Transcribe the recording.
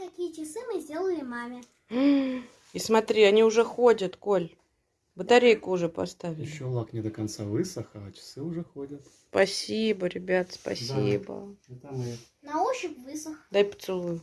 такие часы мы сделали маме. И смотри, они уже ходят, Коль. Батарейку уже поставили. Еще лак не до конца высох, а часы уже ходят. Спасибо, ребят, спасибо. Это мы На ощупь высох. Дай поцелую.